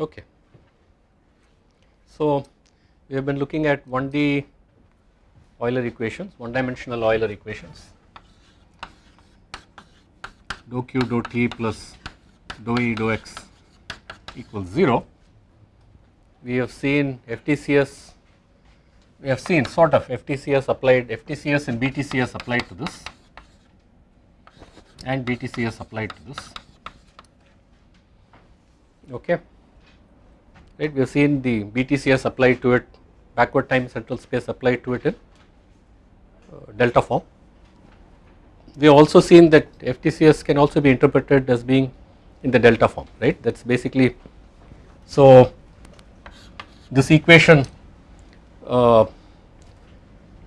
Okay. So we have been looking at 1D Euler equations, one dimensional Euler equations dou q dou t plus dou e dou x equals 0. We have seen FTCS, we have seen sort of FTCS applied, FTCS and BTCS applied to this and BTCS applied to this okay right we have seen the BTCS applied to it backward time central space applied to it in uh, delta form. We have also seen that FTCS can also be interpreted as being in the delta form right that is basically so this equation uh,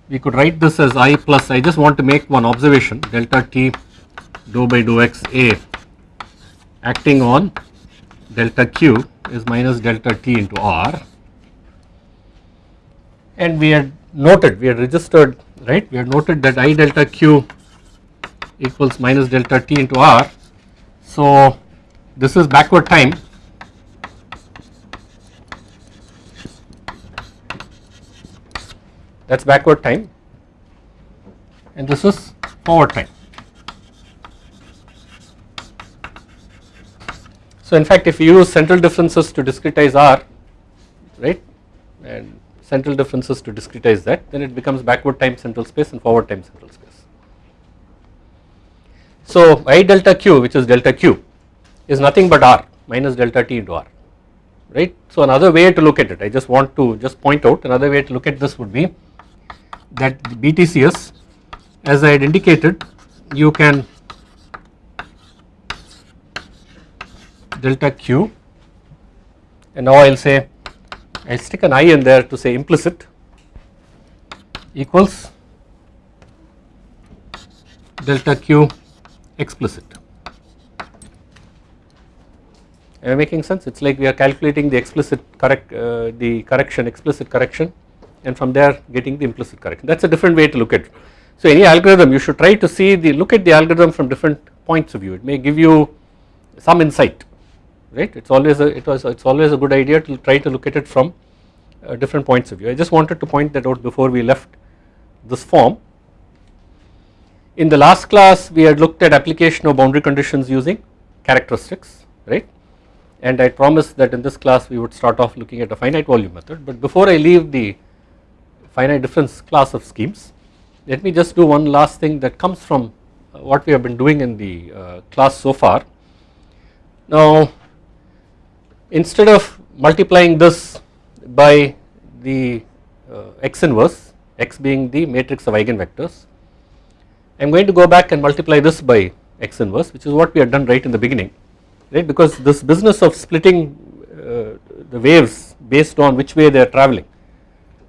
we could write this as i plus I just want to make one observation delta t dou by dou x a acting on delta q is minus delta t into r and we had noted we had registered right we had noted that i delta q equals minus delta t into r. So this is backward time that is backward time and this is forward time. So in fact if you use central differences to discretize R right and central differences to discretize that then it becomes backward time central space and forward time central space. So I delta q which is delta q is nothing but R minus delta t into R right. So another way to look at it I just want to just point out another way to look at this would be that BTCS as I had indicated you can delta q and now I will say I stick an i in there to say implicit equals delta q explicit. Am I making sense? It is like we are calculating the explicit correct uh, the correction explicit correction and from there getting the implicit correction that is a different way to look at it. So any algorithm you should try to see the look at the algorithm from different points of view it may give you some insight right it is always a it was it is always a good idea to try to look at it from uh, different points of view. I just wanted to point that out before we left this form. In the last class we had looked at application of boundary conditions using characteristics right and I promised that in this class we would start off looking at a finite volume method but before I leave the finite difference class of schemes let me just do one last thing that comes from uh, what we have been doing in the uh, class so far. Now instead of multiplying this by the uh, x inverse x being the matrix of eigenvectors I am going to go back and multiply this by x inverse which is what we had done right in the beginning right? Because this business of splitting uh, the waves based on which way they are traveling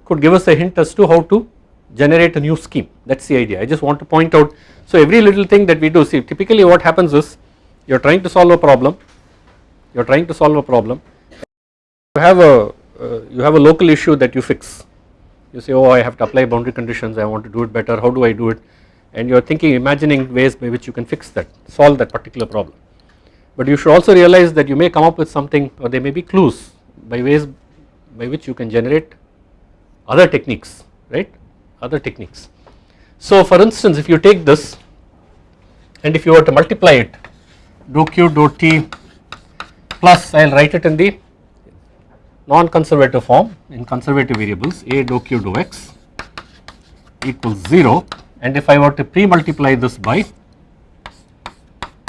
could give us a hint as to how to generate a new scheme. That is the idea. I just want to point out so every little thing that we do see typically what happens is you are trying to solve a problem you are trying to solve a problem. You have a uh, you have a local issue that you fix. You say oh I have to apply boundary conditions. I want to do it better. How do I do it? And you are thinking imagining ways by which you can fix that solve that particular problem. But you should also realize that you may come up with something or there may be clues by ways by which you can generate other techniques right? Other techniques. So for instance if you take this and if you were to multiply it dou q dou t plus I will write it in the non-conservative form. In conservative variables a dou q dou x equals 0 and if I were to pre-multiply this by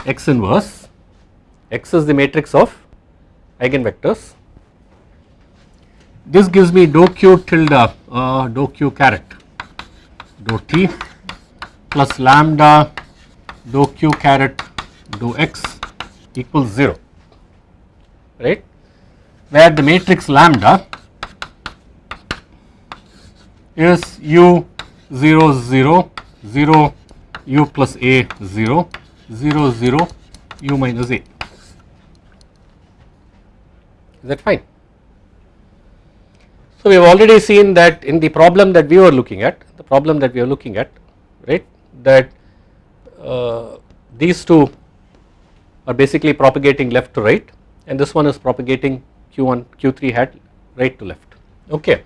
x inverse, x is the matrix of eigenvectors. This gives me dou q tilde uh, dou q caret dou t plus lambda dou q caret dou x equals 0 right? Where the matrix lambda is u 0 0 0 u plus a 0 0 0 u minus a. Is that fine. So we have already seen that in the problem that we were looking at the problem that we are looking at right that uh, these two are basically propagating left to right and this one is propagating q1 q3 hat right to left okay.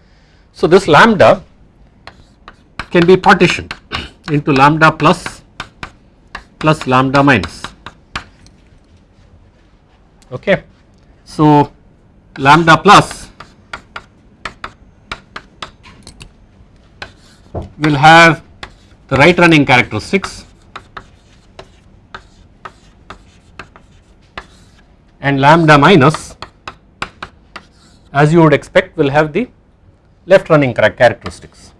So this lambda can be partitioned into lambda plus plus lambda minus okay. So lambda plus will have the right running characteristics and lambda minus as you would expect will have the left running characteristics.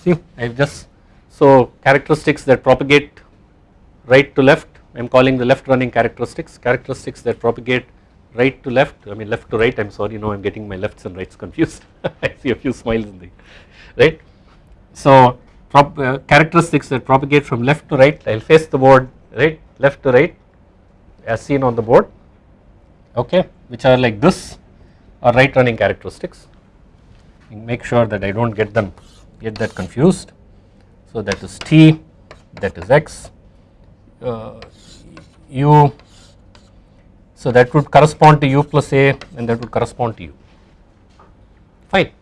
See I have just so characteristics that propagate right to left I am calling the left running characteristics, characteristics that propagate right to left I mean left to right I am sorry now I am getting my lefts and rights confused I see a few smiles in the right. So uh, characteristics that propagate from left to right. I will face the board right left to right as seen on the board okay which are like this are right running characteristics. Make sure that I do not get them get that confused. So that is t that is x uh, u. So that would correspond to u plus a and that would correspond to u. Fine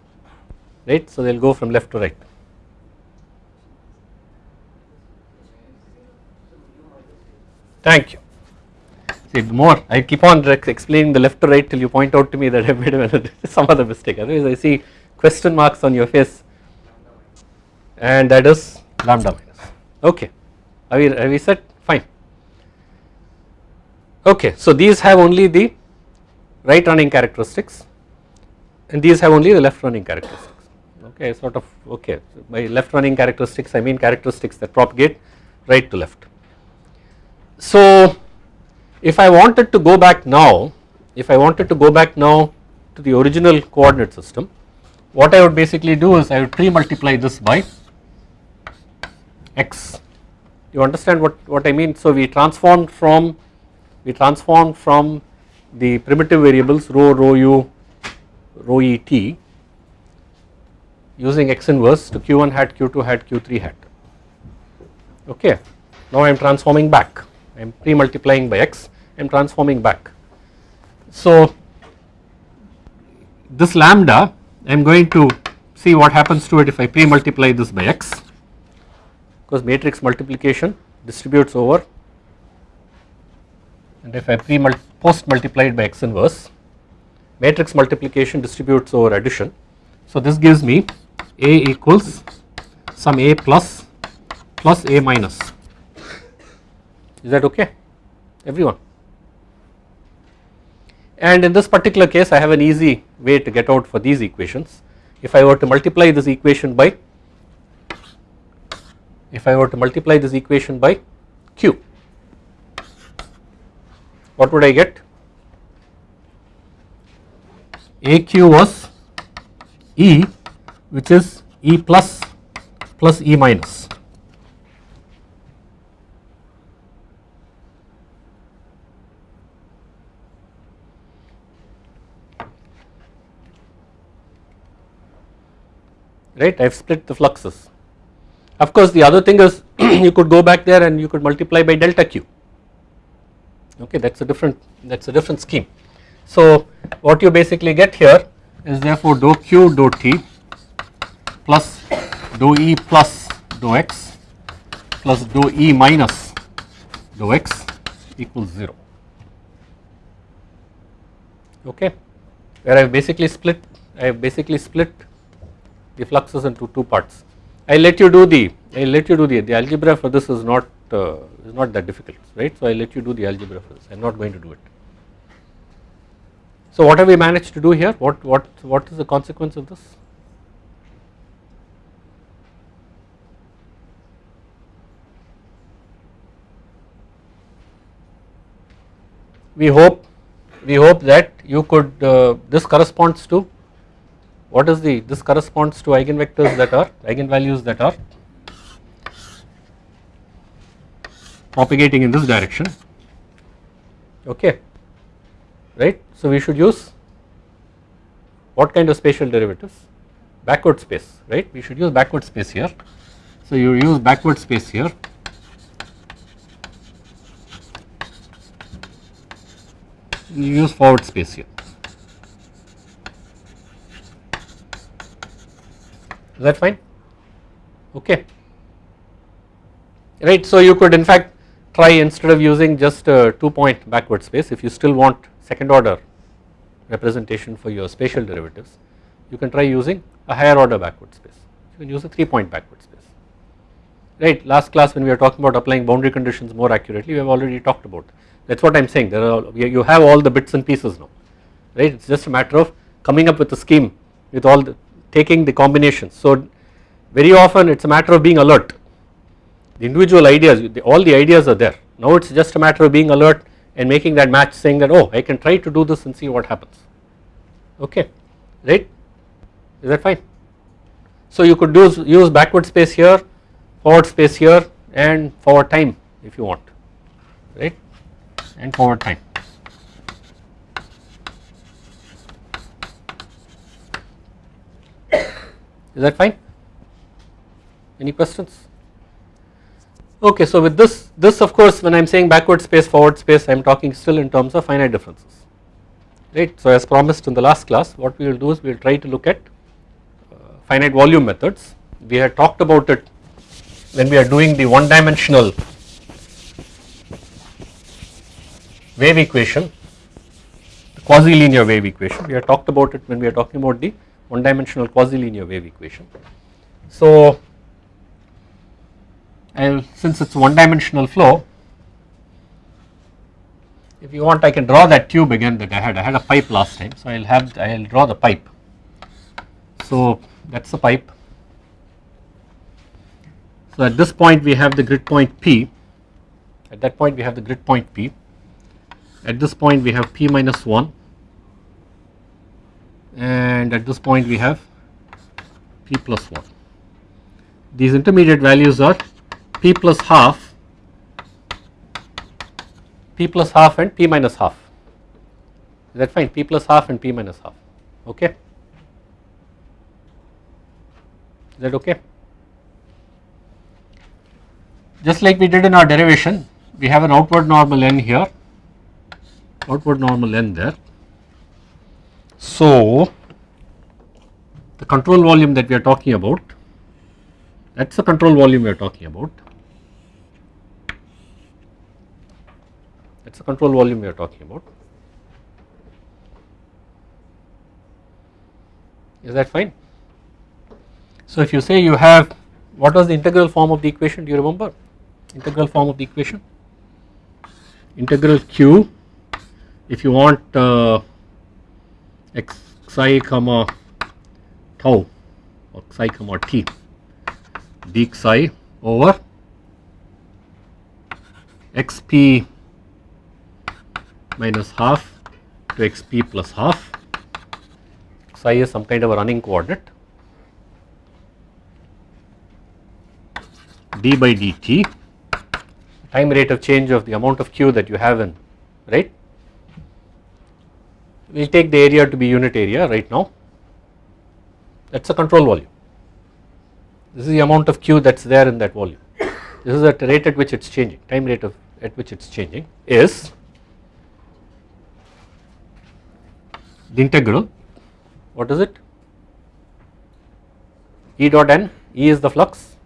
right? So they will go from left to right. Thank you. See the more I keep on explaining the left to right till you point out to me that I made some other mistake. Otherwise I see question marks on your face. And that is lambda minus. Okay. Are we, are we set? Fine. Okay. So these have only the right running characteristics. And these have only the left running characteristics. Okay. Sort of okay. By left running characteristics I mean characteristics that propagate right to left so if I wanted to go back now if I wanted to go back now to the original coordinate system what I would basically do is I would pre-multiply this by x. You understand what, what I mean? So we transformed from we transformed from the primitive variables rho rho u rho e t using x inverse to q1 hat q2 hat q3 hat. Okay. Now I am transforming back I am pre-multiplying by x, I am transforming back. So this lambda I am going to see what happens to it if I pre-multiply this by x because matrix multiplication distributes over and if I pre post multiplied by x inverse matrix multiplication distributes over addition. So this gives me a equals some a plus plus a minus is that okay? Everyone? And in this particular case I have an easy way to get out for these equations. If I were to multiply this equation by if I were to multiply this equation by q what would I get? Aq was e which is e plus plus e minus right I have split the fluxes. Of course the other thing is you could go back there and you could multiply by delta q okay that is a different that is a different scheme. So what you basically get here is therefore dou q dou t plus dou e plus dou x plus dou e minus dou x equals 0 okay where I have basically split I have basically split the fluxes into two parts. I will let you do the I let you do the the algebra for this is not uh, is not that difficult right. So I will let you do the algebra for this I am not going to do it. So what have we managed to do here what what what is the consequence of this? We hope we hope that you could uh, this corresponds to what is the this corresponds to eigenvectors that are eigenvalues that are propagating in this direction. Okay. Right? So we should use what kind of spatial derivatives? Backward space right? We should use backward space here. So you use backward space here. You use forward space here. Is that fine? Okay. Right. So you could in fact try instead of using just a 2 point backward space if you still want second order representation for your spatial derivatives you can try using a higher order backward space you can use a 3 point backward space right last class when we were talking about applying boundary conditions more accurately we have already talked about that is what I am saying there are you have all the bits and pieces now right it is just a matter of coming up with a scheme with all the taking the combinations. So very often it is a matter of being alert. The individual ideas all the ideas are there. Now it is just a matter of being alert and making that match saying that oh I can try to do this and see what happens. Okay. Right? Is that fine? So you could use use backward space here forward space here and forward time if you want. Right? And forward time is that fine any questions Okay, so with this, this of course when I am saying backward space, forward space, I am talking still in terms of finite differences, right. So as promised in the last class, what we will do is we will try to look at uh, finite volume methods. We had talked about it when we are doing the one dimensional wave equation, the quasi-linear wave equation. We had talked about it when we are talking about the one dimensional quasi-linear wave equation. So and since it is one dimensional flow if you want I can draw that tube again that I had. I had a pipe last time so I will have I will draw the pipe. So that is the pipe. So at this point we have the grid point P. At that point we have the grid point P. At this point we have P minus 1 and at this point we have P plus 1 these intermediate values are p plus half, p plus half and p minus half. Is that fine? p plus half and p minus half. Okay. Is that okay? Just like we did in our derivation, we have an outward normal n here, outward normal n there. So, the control volume that we are talking about, that is the control volume we are talking about. that is the control volume we are talking about. Is that fine? So if you say you have what was the integral form of the equation do you remember integral form of the equation integral q if you want uh, x psi comma tau. Or psi comma t. D psi over xp minus half to xp plus half. Psi is some kind of a running coordinate d by dt time rate of change of the amount of q that you have in right we will take the area to be unit area right now. That is a control volume. This is the amount of q that is there in that volume. This is the rate at which it is changing. Time rate of at which it is changing is the integral. What is it? E dot n. E is the flux.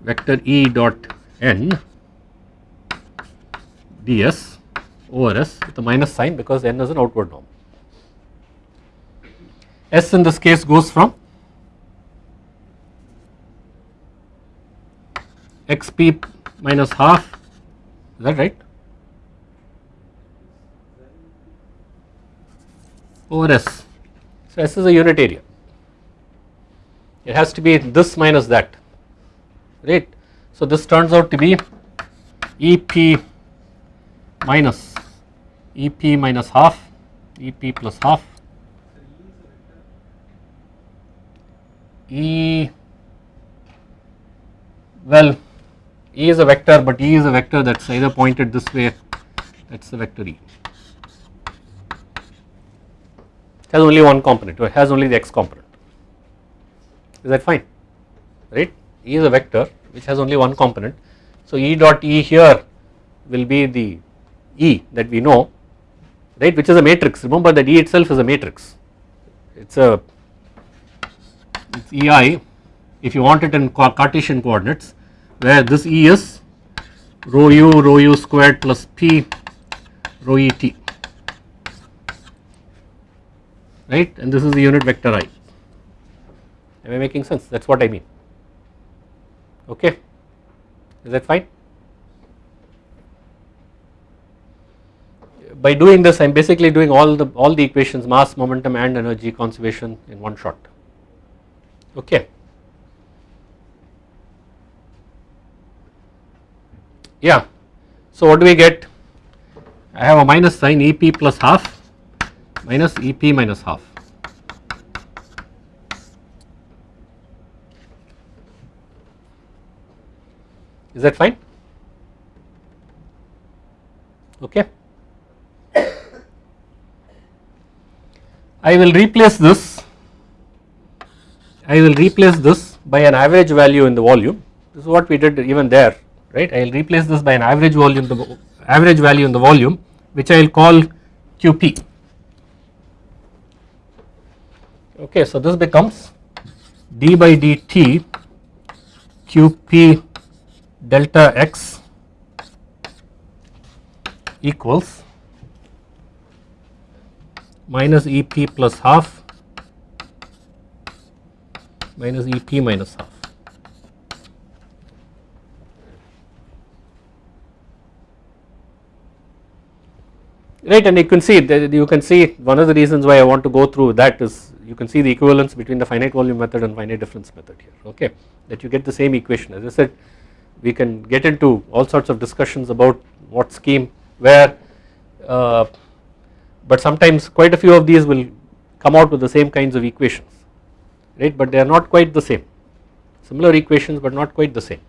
Vector E dot n ds over s with a minus sign because n is an outward norm. S in this case goes from xp minus half is that right over S. So, S is a unit area. It has to be this minus that, right. So, this turns out to be EP minus EP minus half, EP plus half, E well E is a vector but E is a vector that is either pointed this way that is the vector E. has only one component or has only the x component. Is that fine? Right? E is a vector which has only one component. So E dot E here will be the E that we know right? Which is a matrix. Remember that E itself is a matrix. It is a it's EI if you want it in Cartesian coordinates where this E is rho u rho u squared plus p rho e t. Right? And this is the unit vector i. Am I making sense? That is what I mean. Okay? Is that fine by doing this I am basically doing all the all the equations mass momentum and energy conservation in one shot. Okay. Yeah. So what do we get? I have a minus sign EP plus half minus EP minus half. Is that fine? Okay I will replace this. I will replace this by an average value in the volume. This is what we did even there right? I will replace this by an average volume the average value in the volume which I will call QP okay so this becomes d by dt QP delta x equals minus EP plus half minus EP minus half. Right and you can see that you can see one of the reasons why I want to go through that is you can see the equivalence between the finite volume method and finite difference method here okay that you get the same equation as I said we can get into all sorts of discussions about what scheme where uh, but sometimes quite a few of these will come out with the same kinds of equations right? But they are not quite the same. Similar equations but not quite the same.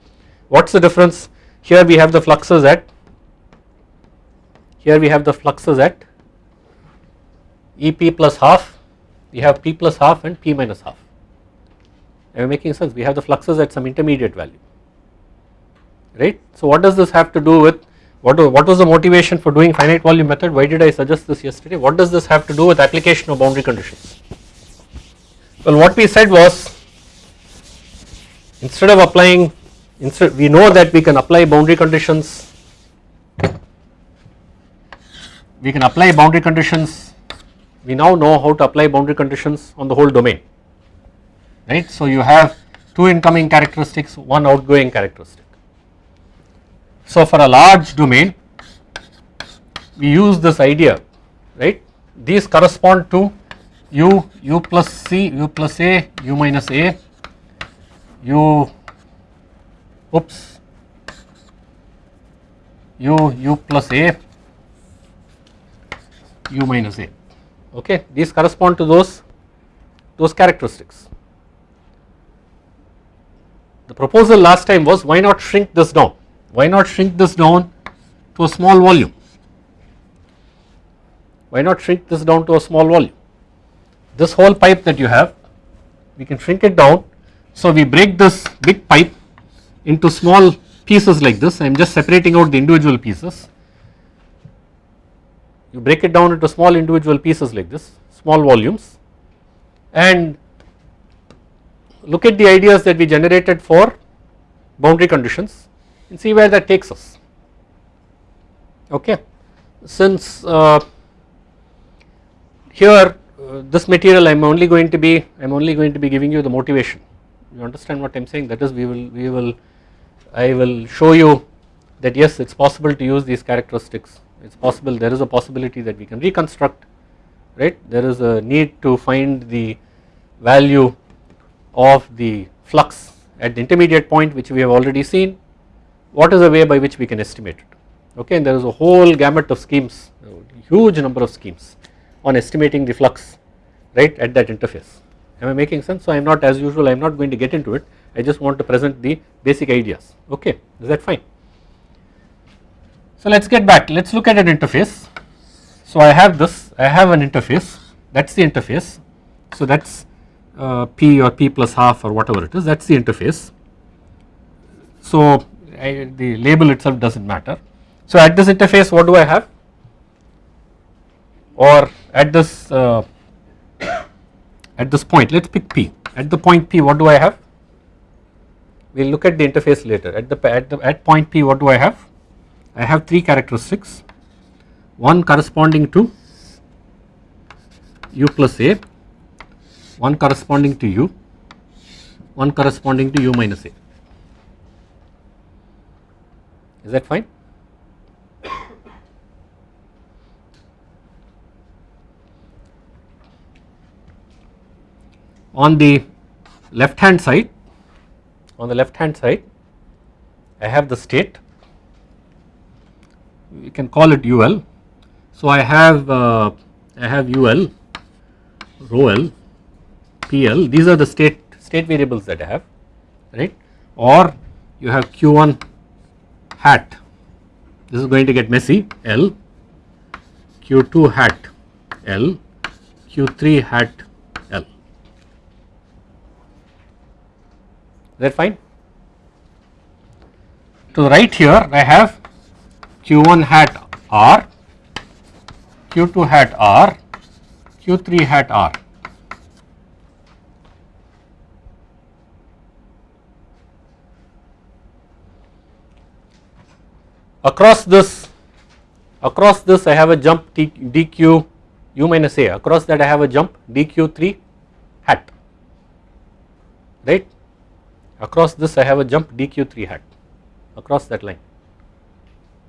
What is the difference? Here we have the fluxes at here we have the fluxes at EP plus half we have P plus half and P minus half. Am I making sense? We have the fluxes at some intermediate value right. So what does this have to do with what, what was the motivation for doing finite volume method? Why did I suggest this yesterday? What does this have to do with application of boundary conditions? Well what we said was instead of applying instead we know that we can apply boundary conditions. We can apply boundary conditions. We now know how to apply boundary conditions on the whole domain. Right? So you have two incoming characteristics one outgoing characteristic so for a large domain we use this idea right? These correspond to u u plus c u plus a u minus a u oops u u plus a u minus a okay? These correspond to those those characteristics. The proposal last time was why not shrink this down why not shrink this down to a small volume? Why not shrink this down to a small volume? This whole pipe that you have, we can shrink it down. So we break this big pipe into small pieces like this. I am just separating out the individual pieces. You break it down into small individual pieces like this, small volumes and look at the ideas that we generated for boundary conditions and see where that takes us. Okay. Since uh, here uh, this material I am only going to be I am only going to be giving you the motivation. You understand what I am saying? That is we will we will I will show you that yes it is possible to use these characteristics. It is possible there is a possibility that we can reconstruct right? There is a need to find the value of the flux at the intermediate point which we have already seen what is the way by which we can estimate it? Okay and there is a whole gamut of schemes huge number of schemes on estimating the flux right at that interface. Am I making sense? So I am not as usual I am not going to get into it. I just want to present the basic ideas. Okay is that fine? So let us get back. Let us look at an interface. So I have this. I have an interface. That is the interface. So that is uh, P or P plus half or whatever it is. That is the interface. So I, the label itself does not matter. So at this interface what do I have? or at this uh, at this point let us pick P. At the point P what do I have? We will look at the interface later. At the at the at point P what do I have? I have three characteristics. One corresponding to u plus a. One corresponding to u. One corresponding to u minus a is that fine? On the left hand side on the left hand side I have the state. We can call it UL. So I have uh, I have UL, rho L, PL these are the state state variables that I have right? Or you have Q1 hat. This is going to get messy. L. Q2 hat. L. Q3 hat. L. Is that fine. To the right here I have q1 hat r, q2 hat r, q3 hat r. Across this, across this I have a jump dq u minus a, across that I have a jump dq3 hat, right? Across this I have a jump dq3 hat. Across that line.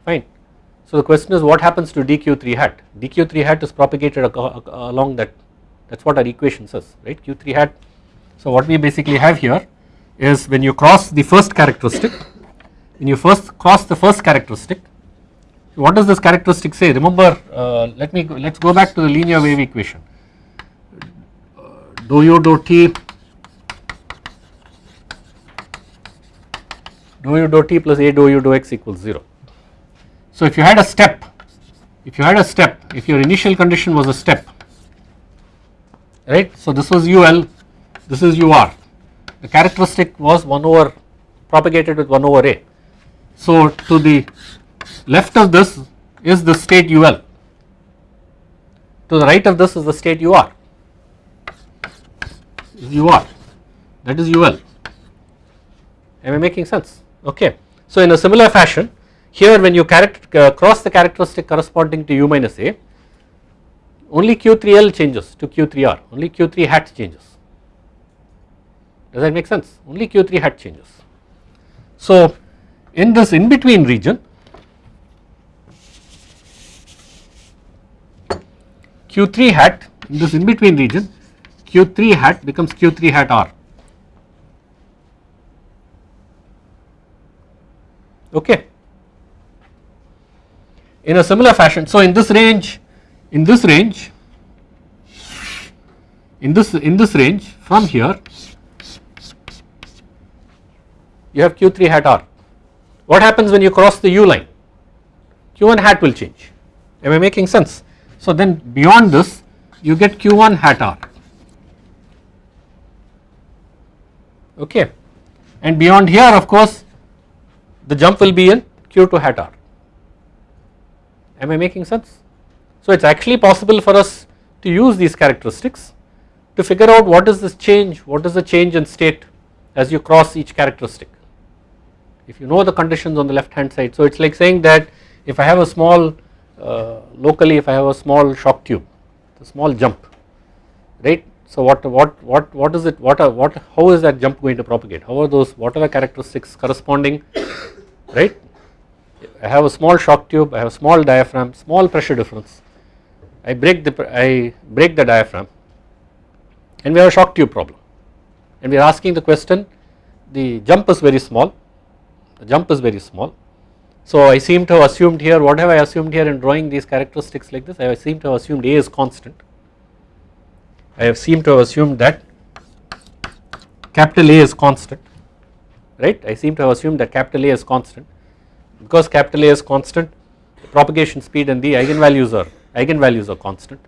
Fine. So the question is what happens to dq3 hat? Dq3 hat is propagated along that. That is what our equation says right? Q3 hat. So what we basically have here is when you cross the first characteristic when you first cross the first characteristic what does this characteristic say remember uh, let me let us go back to the linear wave equation dou u dou t dou u dou t plus a dou u dou x equals 0. So if you had a step, if you had a step, if your initial condition was a step, right. So this was ul, this is ur, the characteristic was 1 over propagated with 1 over a. So to the left of this is the state ul, to the right of this is the state ur, ur, that is ul. Am I making sense? okay. So in a similar fashion here when you uh, cross the characteristic corresponding to u minus a only q3l changes to q3r only q3 hat changes does that make sense only q3 hat changes. So in this in between region q3 hat in this in between region q3 hat becomes q3 hat r okay. In a similar fashion, so in this range, in this range, in this in this range from here, you have Q3 hat R. What happens when you cross the U line? Q1 hat will change. Am I making sense? So then beyond this, you get Q1 hat R. Okay, and beyond here, of course, the jump will be in Q2 hat R. Am I making sense? So it is actually possible for us to use these characteristics to figure out what is this change, what is the change in state as you cross each characteristic. If you know the conditions on the left hand side, so it is like saying that if I have a small uh, locally if I have a small shock tube, a small jump, right. So what what what what is it? What are what? How is that jump going to propagate? How are those? What are the characteristics corresponding right. I have a small shock tube, I have a small diaphragm, small pressure difference. I break the I break the diaphragm and we have a shock tube problem and we are asking the question the jump is very small the jump is very small. So I seem to have assumed here what have I assumed here in drawing these characteristics like this? I seem to have assumed A is constant. I have seemed to have assumed that capital A is constant right? I seem to have assumed that capital A is constant. Because capital A is constant the propagation speed and the eigenvalues are eigenvalues are constant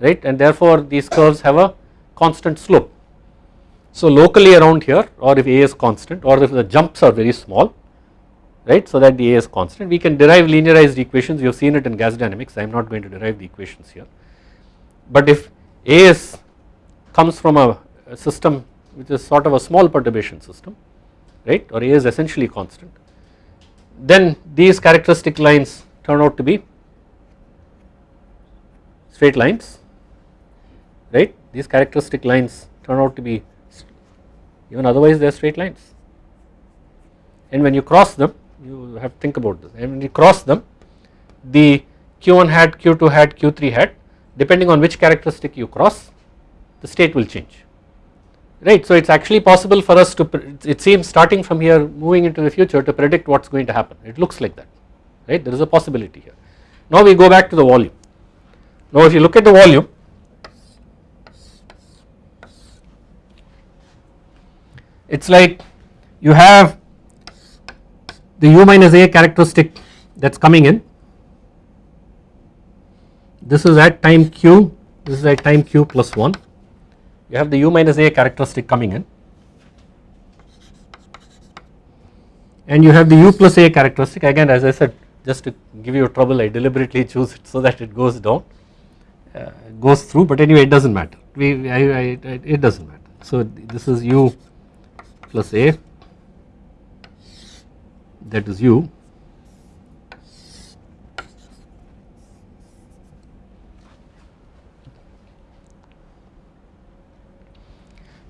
right? And therefore these curves have a constant slope. So locally around here or if A is constant or if the jumps are very small right? So that the A is constant. We can derive linearized equations. You have seen it in gas dynamics. I am not going to derive the equations here. But if A is comes from a, a system which is sort of a small perturbation system right? Or A is essentially constant then these characteristic lines turn out to be straight lines right? These characteristic lines turn out to be even otherwise they are straight lines. And when you cross them you have to think about this. And when you cross them the q1 hat q2 hat q3 hat depending on which characteristic you cross the state will change. Right. So it is actually possible for us to it seems starting from here moving into the future to predict what is going to happen. It looks like that. Right? There is a possibility here. Now we go back to the volume. Now if you look at the volume it is like you have the u minus a characteristic that is coming in. This is at time q. This is at time q plus 1 you have the u minus a characteristic coming in. And you have the u plus a characteristic. Again as I said just to give you trouble I deliberately choose it so that it goes down. Uh, goes through but anyway it does not matter. We I, I, it does not matter. So this is u plus a that is u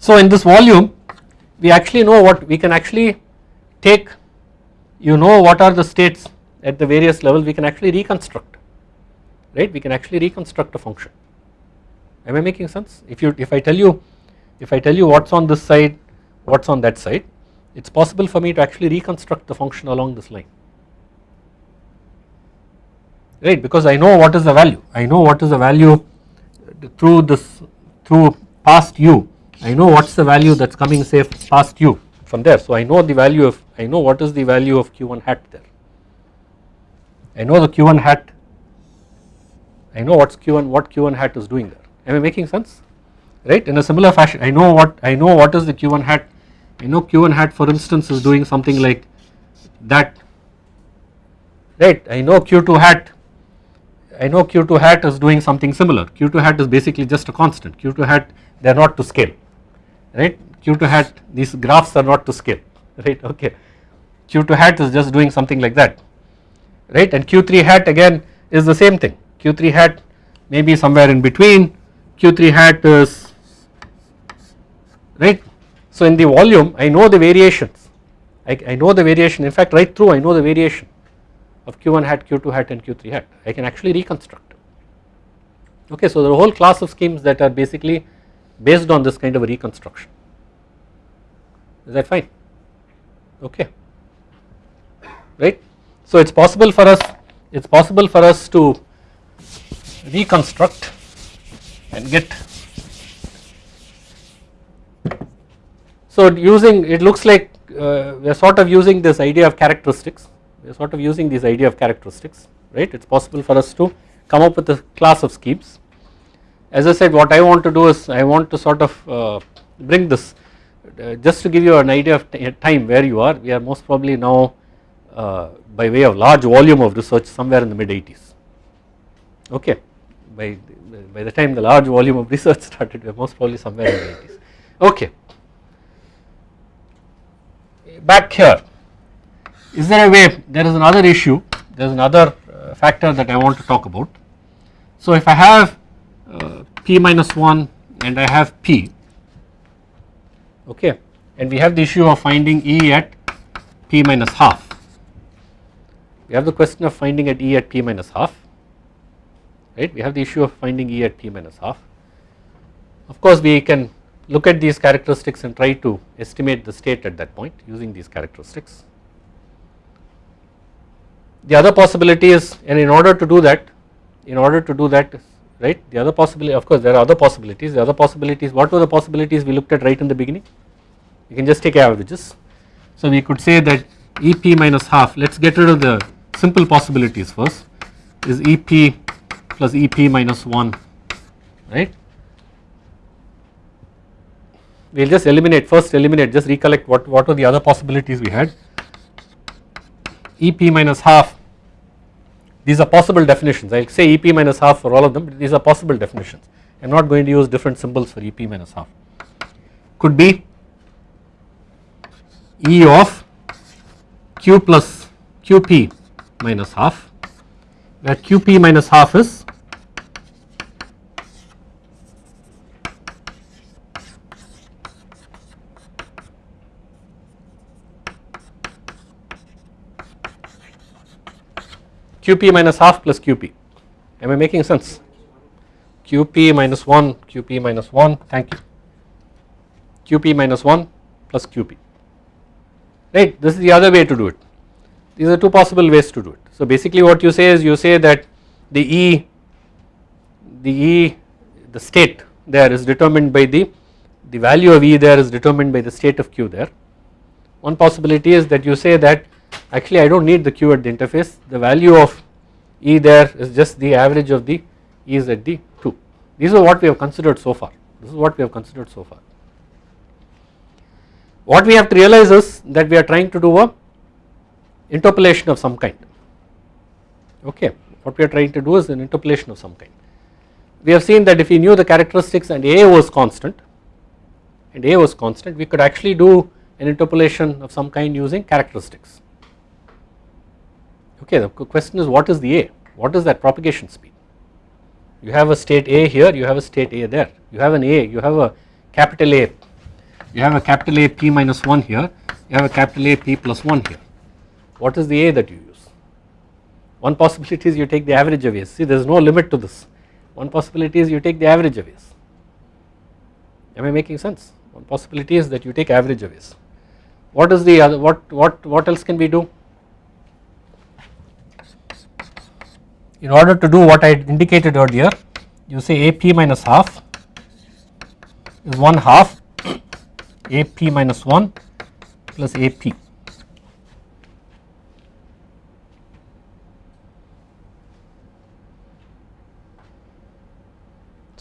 So in this volume we actually know what we can actually take you know what are the states at the various levels we can actually reconstruct right? We can actually reconstruct a function. Am I making sense? If you if I tell you if I tell you what is on this side what is on that side it is possible for me to actually reconstruct the function along this line right because I know what is the value I know what is the value through this through past u I know what is the value that is coming say past u from there. So I know the value of I know what is the value of q1 hat there. I know the q1 hat I know what's q1 what q1 hat is doing there. Am I making sense? Right in a similar fashion I know what I know what is the q1 hat I know q1 hat for instance is doing something like that. Right I know q2 hat. I know q2 hat is doing something similar. Q2 hat is basically just a constant. Q2 hat they are not to scale. Right? Q2 hat these graphs are not to scale. Right okay. Q2 hat is just doing something like that. Right? And q3 hat again is the same thing. Q3 hat may be somewhere in between. Q3 hat is right so in the volume I know the variations. I, I know the variation. In fact right through I know the variation of q1 hat q2 hat and q3 hat. I can actually reconstruct. Okay so the whole class of schemes that are basically based on this kind of a reconstruction. Is that fine? Okay. Right. So it is possible for us it is possible for us to reconstruct and get so using it looks like uh, we are sort of using this idea of characteristics. We are sort of using this idea of characteristics right? It is possible for us to come up with a class of schemes. As I said what I want to do is I want to sort of uh, bring this uh, just to give you an idea of time where you are. We are most probably now uh, by way of large volume of research somewhere in the mid 80s okay. By, by the time the large volume of research started we are most probably somewhere in the 80s okay. Back here is there a way there is another issue there is another uh, factor that I want to talk about. So if I have uh, p minus 1 and I have p okay and we have the issue of finding E at p minus half. We have the question of finding at E at p minus half right we have the issue of finding E at p minus half. Of course we can look at these characteristics and try to estimate the state at that point using these characteristics. The other possibility is and in order to do that in order to do that right the other possibility of course there are other possibilities. The other possibilities what were the possibilities we looked at right in the beginning? You can just take averages. So we could say that ep minus half let us get rid of the simple possibilities first. Is ep plus ep minus 1 right we will just eliminate first eliminate just recollect what what were the other possibilities we had. Ep minus half these are possible definitions. I will say EP minus half for all of them these are possible definitions. I am not going to use different symbols for EP minus half. Could be E of Q plus QP minus half. Where QP minus half is QP minus half plus QP am I making sense? QP minus 1 QP minus 1 thank you. QP minus 1 plus QP right this is the other way to do it. These are two possible ways to do it. So basically what you say is you say that the E the E the state there is determined by the the value of E there is determined by the state of Q there. One possibility is that you say that actually I do not need the Q at the interface. The value of E there is just the average of the E's at the 2 these are what we have considered so far. This is what we have considered so far. What we have to realize is that we are trying to do a interpolation of some kind. Okay what we are trying to do is an interpolation of some kind. We have seen that if we knew the characteristics and A was constant and A was constant we could actually do an interpolation of some kind using characteristics okay the question is what is the A what is that propagation speed you have a state A here you have a state A there you have an A you have a capital A you have a capital A p minus 1 here you have a capital A p plus 1 here what is the A that you use? One possibility is you take the average of A's, see there is no limit to this. One possibility is you take the average of A's. Am I making sense? One possibility is that you take average of A's. What is the other, what, what, what else can we do? In order to do what I indicated earlier, you say AP minus half is 1 half AP minus 1 plus AP.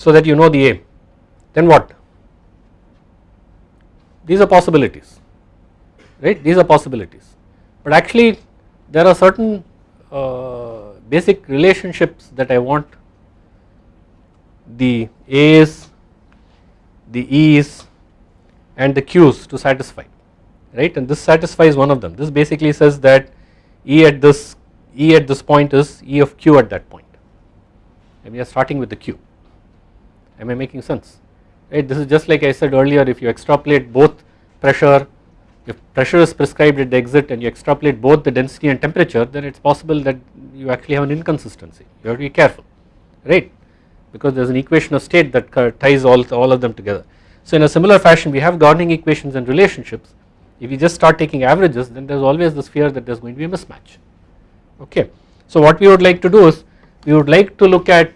so that you know the A then what? These are possibilities right? These are possibilities. But actually there are certain uh, basic relationships that I want. The A's the E's and the Q's to satisfy right? And this satisfies one of them. This basically says that E at this E at this point is E of Q at that point. And we are starting with the Q. Am I making sense? Right? This is just like I said earlier if you extrapolate both pressure if pressure is prescribed at the exit and you extrapolate both the density and temperature then it is possible that you actually have an inconsistency you have to be careful right because there is an equation of state that ties all, all of them together. So in a similar fashion we have governing equations and relationships if you just start taking averages then there is always this fear that there is going to be a mismatch okay. So what we would like to do is we would like to look at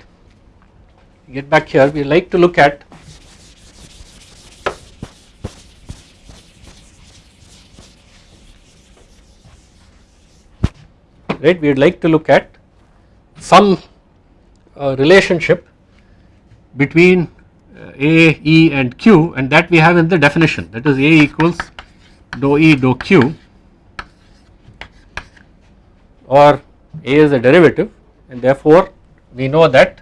get back here we like to look at right? We would like to look at some uh, relationship between uh, A, E and Q and that we have in the definition. That is A equals dou E dou Q or A is a derivative and therefore we know that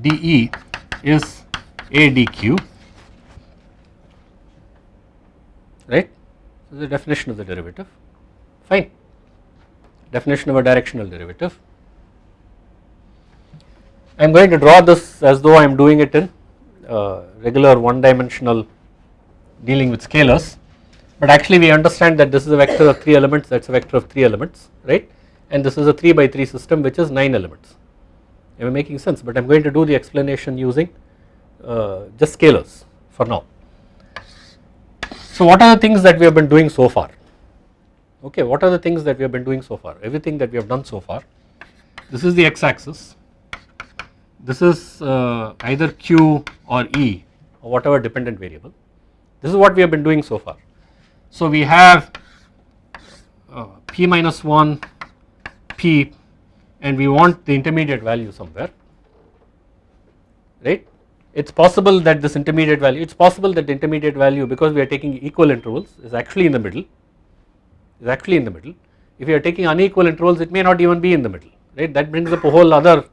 dE is A dq right? Is the definition of the derivative. Fine definition of a directional derivative. I am going to draw this as though I am doing it in uh, regular one dimensional dealing with scalars. But actually we understand that this is a vector of 3 elements. That is a vector of 3 elements right? And this is a 3 by 3 system which is 9 elements. Am I making sense? But I am going to do the explanation using uh, just scalars for now. So what are the things that we have been doing so far okay what are the things that we have been doing so far? Everything that we have done so far. This is the x axis this is uh, either q or e or whatever dependent variable. This is what we have been doing so far. So we have uh, p minus 1 p and we want the intermediate value somewhere. Right? It is possible that this intermediate value it is possible that the intermediate value because we are taking equal intervals is actually in the middle is actually in the middle if you are taking unequal intervals it may not even be in the middle right that brings up a whole other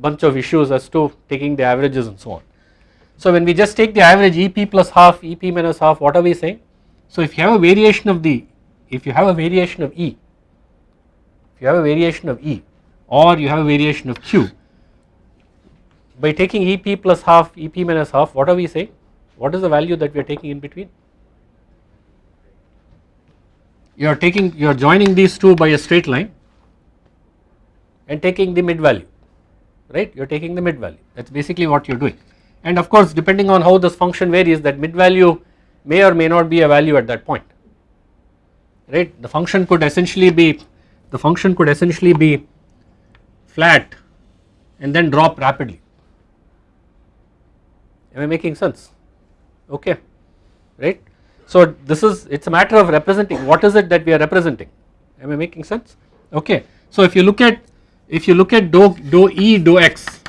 bunch of issues as to taking the averages and so on. So when we just take the average EP plus half, EP minus half, what are we saying? So if you have a variation of the, if you have a variation of E, if you have a variation of E or you have a variation of Q, by taking EP plus half, EP minus half, what are we saying? What is the value that we are taking in between? You are taking, you are joining these two by a straight line and taking the mid value, right? You are taking the mid value, that is basically what you are doing. And of course, depending on how this function varies, that mid value may or may not be a value at that point, right? The function could essentially be, the function could essentially be flat and then drop rapidly. Am I making sense? Okay, right. So this is, it is a matter of representing, what is it that we are representing? Am I making sense? Okay. So if you look at, if you look at dou, dou E dou x,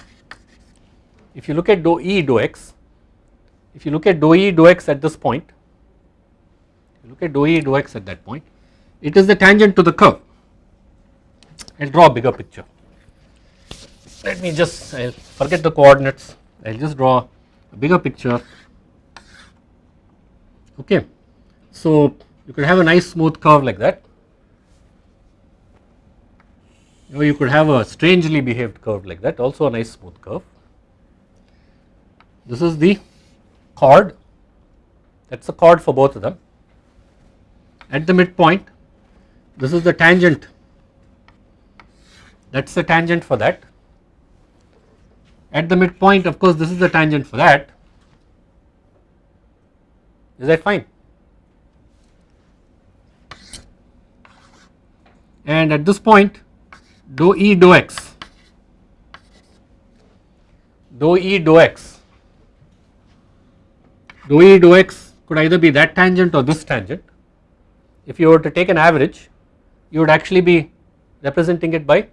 if you look at dou E dou x, if you look at dou E dou x at this point, look at dou E dou x at that point, it is the tangent to the curve. I will draw a bigger picture. Let me just, I will forget the coordinates, I will just draw a bigger picture okay. So you could have a nice smooth curve like that or you could have a strangely behaved curve like that also a nice smooth curve. This is the chord that is the chord for both of them. At the midpoint this is the tangent that is the tangent for that at the midpoint of course this is the tangent for that is that fine? And at this point dou E dou x. Dou E dou x. Dou E dou x could either be that tangent or this tangent. If you were to take an average you would actually be representing it by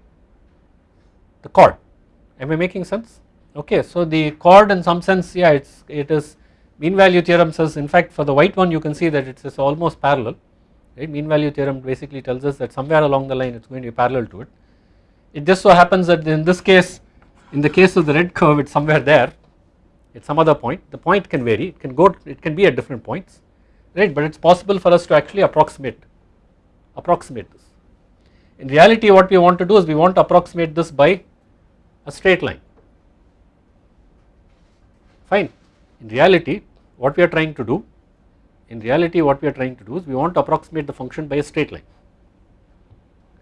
the chord. Am I making sense? Okay. So the chord in some sense yeah it's it is mean value theorem says in fact for the white one you can see that it is almost parallel right? Mean value theorem basically tells us that somewhere along the line it is going to be parallel to it. It just so happens that in this case in the case of the red curve it is somewhere there at some other point. The point can vary. It can go it can be at different points right? But it is possible for us to actually approximate approximate this. In reality what we want to do is we want to approximate this by a straight line. Fine. In reality what we are trying to do in reality what we are trying to do is we want to approximate the function by a straight line.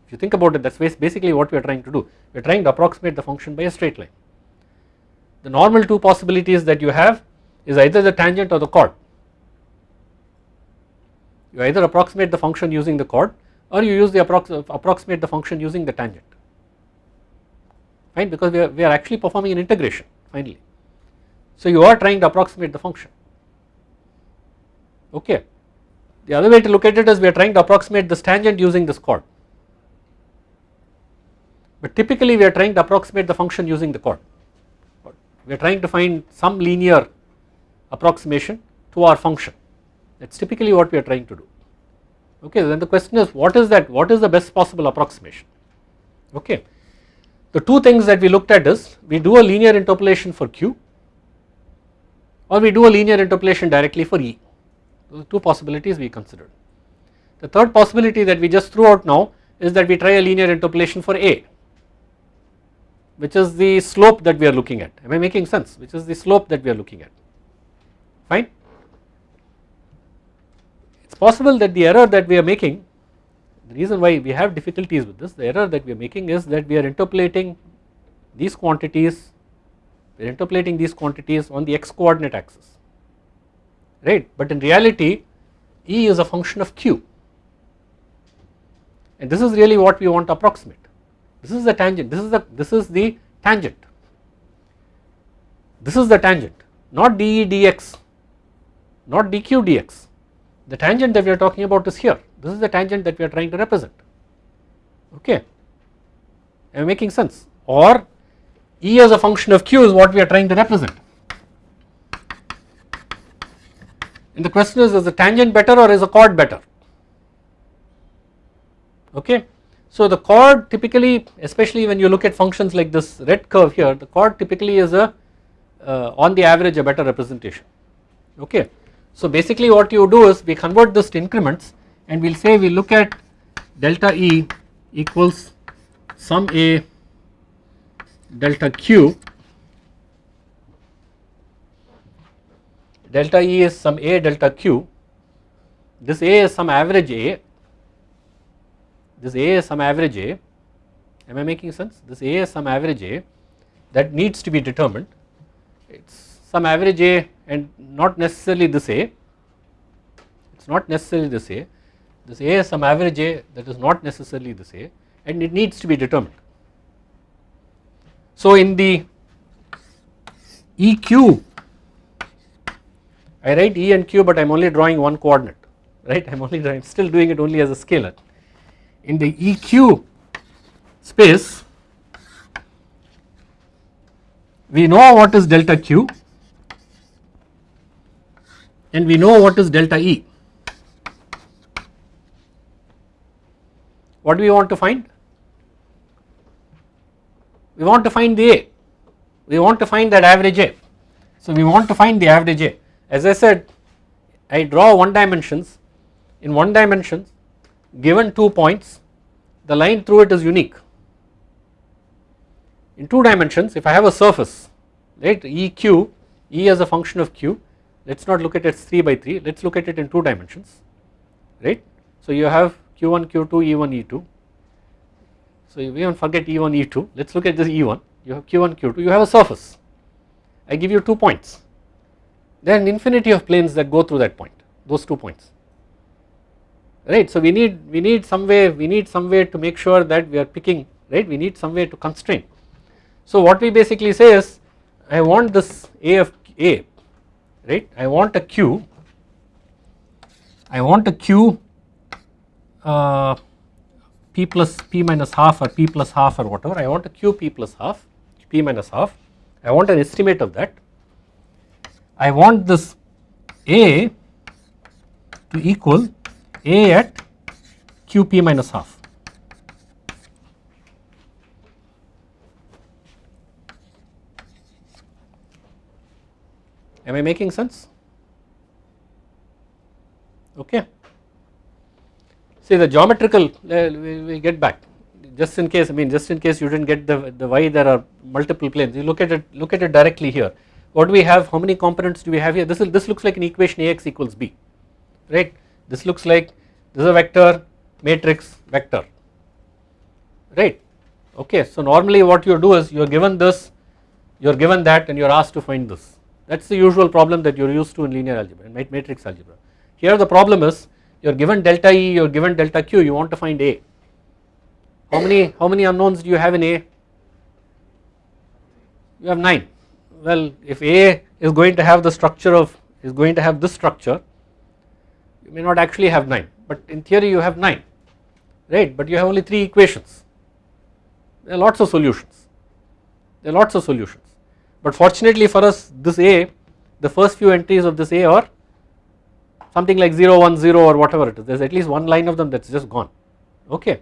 If you think about it that is basically what we are trying to do we are trying to approximate the function by a straight line. The normal two possibilities that you have is either the tangent or the chord. You either approximate the function using the chord or you use the approximate the function using the tangent fine because we are, we are actually performing an integration finally. So you are trying to approximate the function okay. The other way to look at it is we are trying to approximate this tangent using this chord but typically we are trying to approximate the function using the chord we are trying to find some linear approximation to our function that is typically what we are trying to do okay then the question is what is that what is the best possible approximation okay. The two things that we looked at is we do a linear interpolation for q or we do a linear interpolation directly for E. Those two possibilities we considered. The third possibility that we just threw out now is that we try a linear interpolation for A which is the slope that we are looking at am I making sense which is the slope that we are looking at fine. It is possible that the error that we are making the reason why we have difficulties with this the error that we are making is that we are interpolating these quantities we are interpolating these quantities on the x coordinate axis right? But in reality E is a function of q. And this is really what we want to approximate. This is the tangent. This is the this is the tangent. This is the tangent. Not dE dx not dq dx the tangent that we are talking about is here. This is the tangent that we are trying to represent. Okay? Am I making sense? Or E as a function of q is what we are trying to represent. And the question is, is the tangent better or is the chord better? Okay. So the chord typically especially when you look at functions like this red curve here the chord typically is a uh, on the average a better representation okay. So basically what you do is we convert this to increments and we will say we look at delta E equals some A delta Q delta E is some A delta Q. This A is some average A. This A is some average A. Am I making sense? This A is some average A. That needs to be determined. It is some average A and not necessarily this A. It is not necessarily this A. This A is some average A that is not necessarily this A. And it needs to be determined. So in the EQ I write E and Q but I am only drawing one coordinate right I am only drawing still doing it only as a scalar in the EQ space we know what is delta Q and we know what is delta E. What do we want to find? We want to find the A, we want to find that average A. So we want to find the average A. As I said I draw one dimensions. In one dimensions given 2 points the line through it is unique. In 2 dimensions if I have a surface right EQ, E as a function of Q let us not look at it as 3 by 3 let us look at it in 2 dimensions right. So you have Q1, Q2, E1, E2 so we even forget E1, E2 let us look at this E1 you have Q1, Q2 you have a surface. I give you 2 points there are an infinity of planes that go through that point those 2 points. Right. So we need we need some way we need some way to make sure that we are picking right? We need some way to constrain. So what we basically say is I want this A of A right? I want a Q I want a Q uh, P plus P minus half or P plus half or whatever. I want a Q P plus half P minus half. I want an estimate of that I want this A to equal a at QP minus half. Am I making sense? Okay. See the geometrical, uh, we, we get back just in case I mean just in case you did not get the, the why there are multiple planes you look at it look at it directly here what do we have how many components do we have here? This is this looks like an equation Ax equals b right? This looks like this is a vector matrix vector right? Okay. So normally what you do is you are given this you are given that and you are asked to find this. That is the usual problem that you are used to in linear algebra and matrix algebra. Here the problem is you are given delta E you are given delta Q you want to find A. How many how many unknowns do you have in A? You have 9 well if A is going to have the structure of is going to have this structure you may not actually have 9 but in theory you have 9 right? But you have only 3 equations. There are lots of solutions. There are lots of solutions. But fortunately for us this A the first few entries of this A are something like 0 1 0 or whatever it is. There is at least one line of them that is just gone. Okay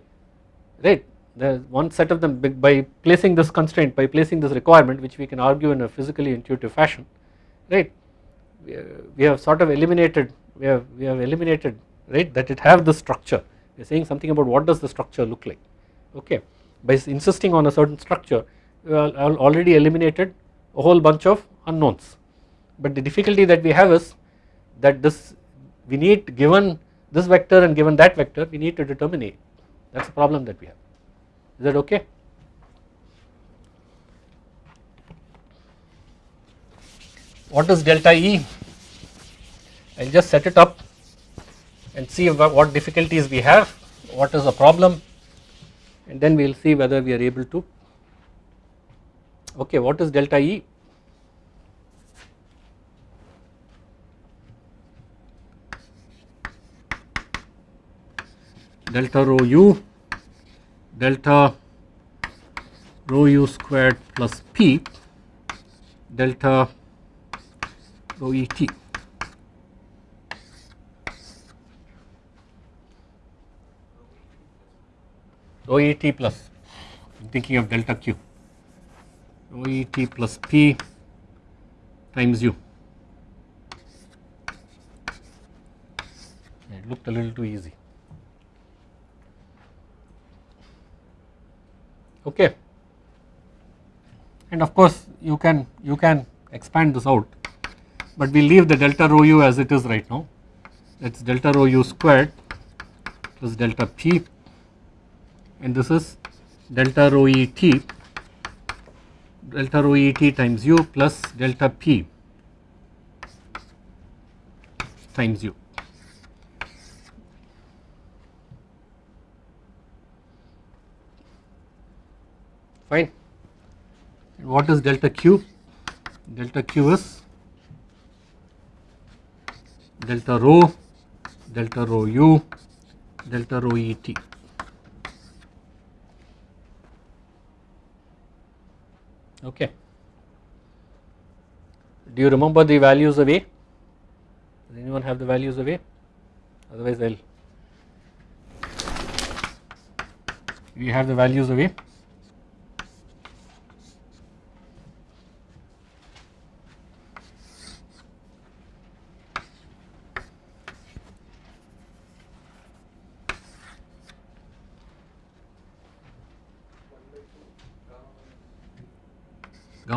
right there is one set of them by placing this constraint by placing this requirement which we can argue in a physically intuitive fashion right? We have sort of eliminated we have we have eliminated right that it have the structure. We are saying something about what does the structure look like okay? By insisting on a certain structure we have already eliminated a whole bunch of unknowns. But the difficulty that we have is that this we need given this vector and given that vector we need to determine A. That is the problem that we have is that okay. What is delta E? I will just set it up and see what difficulties we have, what is the problem and then we will see whether we are able to, okay what is delta E? Delta rho u, delta rho u squared plus p, delta rho e t. rho e t plus I am thinking of delta q rho e t plus p times u. It looked a little too easy. Okay. And of course, you can you can expand this out, but we leave the delta rho u as it is right now. That is delta rho u squared plus delta p, and this is delta rho e t delta rho e t times u plus delta p times u. Fine. What is delta q? Delta q is delta rho, delta rho u, delta rho e t. Okay. Do you remember the values of A? Does anyone have the values of A? Otherwise I will. We have the values of A.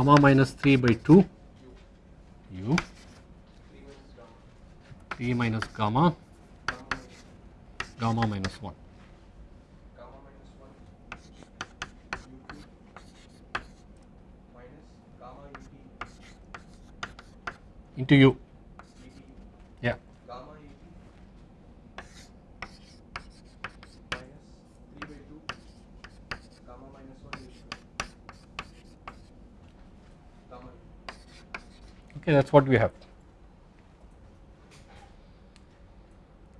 gamma minus 3 by 2 u. 3 minus gamma. Gamma minus 1 into u okay that is what we have.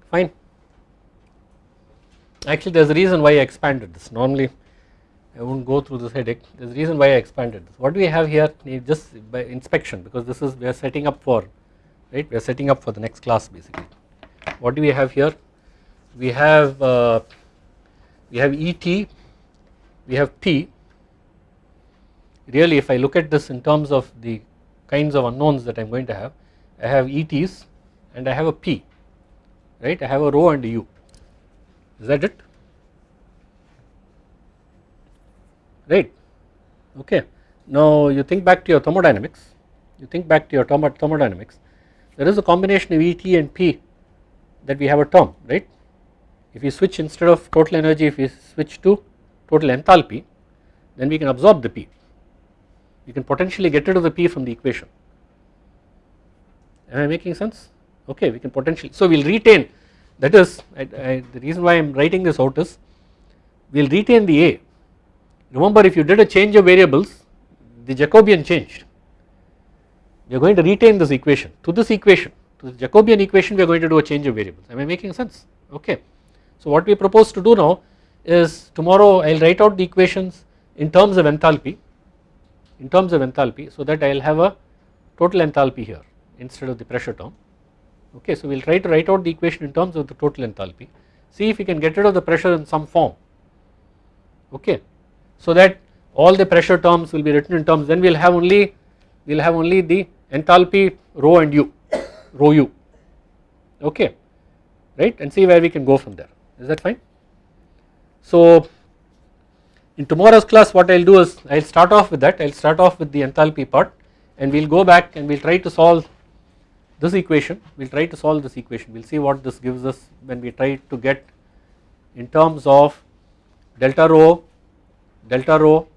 Fine. Actually there is a reason why I expanded this. Normally I will not go through this headache. There is a reason why I expanded this. What do we have here just by inspection because this is we are setting up for right? We are setting up for the next class basically. What do we have here? We have uh, we have ET we have P. Really if I look at this in terms of the kinds of unknowns that I am going to have. I have ETs and I have a P right? I have a rho and a U. Is that it? Right. Okay. Now you think back to your thermodynamics. You think back to your thermodynamics. There is a combination of ET and P that we have a term right? If we switch instead of total energy if we switch to total enthalpy then we can absorb the P you can potentially get rid of the P from the equation. Am I making sense? Okay, we can potentially, so we will retain that is I, I, the reason why I am writing this out is we will retain the A. Remember if you did a change of variables the Jacobian changed. We are going to retain this equation to this equation to the Jacobian equation we are going to do a change of variables. Am I making sense? Okay. So what we propose to do now is tomorrow I will write out the equations in terms of enthalpy in terms of enthalpy so that I will have a total enthalpy here instead of the pressure term okay. So we will try to write out the equation in terms of the total enthalpy see if we can get rid of the pressure in some form okay so that all the pressure terms will be written in terms then we will have only we will have only the enthalpy rho and u rho u okay right and see where we can go from there is that fine. So in tomorrow's class what I will do is I will start off with that. I will start off with the enthalpy part and we will go back and we will try to solve this equation. We will try to solve this equation. We will see what this gives us when we try to get in terms of delta rho delta rho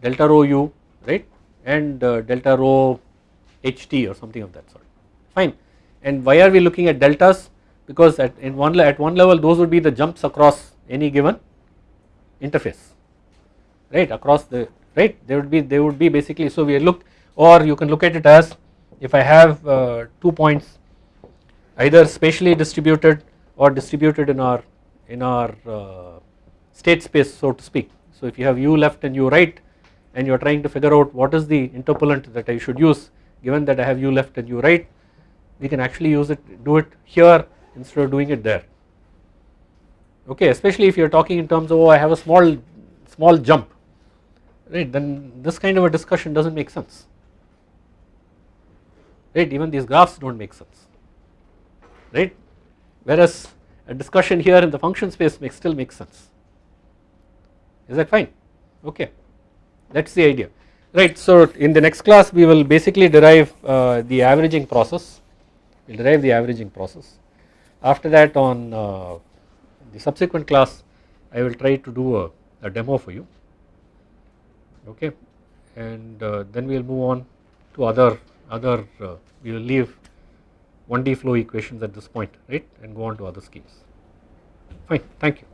delta rho u right? And uh, delta rho ht or something of that sort. Fine. And why are we looking at deltas? Because at in one at one level those would be the jumps across any given interface right across the right they would be they would be basically so we look or you can look at it as if I have uh, two points either spatially distributed or distributed in our in our uh, state space so to speak. So if you have u left and u right and you are trying to figure out what is the interpolant that I should use given that I have u left and u right we can actually use it do it here instead of doing it there. Okay especially if you are talking in terms of oh I have a small small jump right then this kind of a discussion does not make sense. Right even these graphs do not make sense. Right? Whereas a discussion here in the function space makes still makes sense. Is that fine? Okay. That is the idea. Right so in the next class we will basically derive uh, the averaging process. We will derive the averaging process. After that on uh, the subsequent class I will try to do a, a demo for you okay. And uh, then we will move on to other other uh, we will leave 1D flow equations at this point right? And go on to other schemes. Fine. Thank you.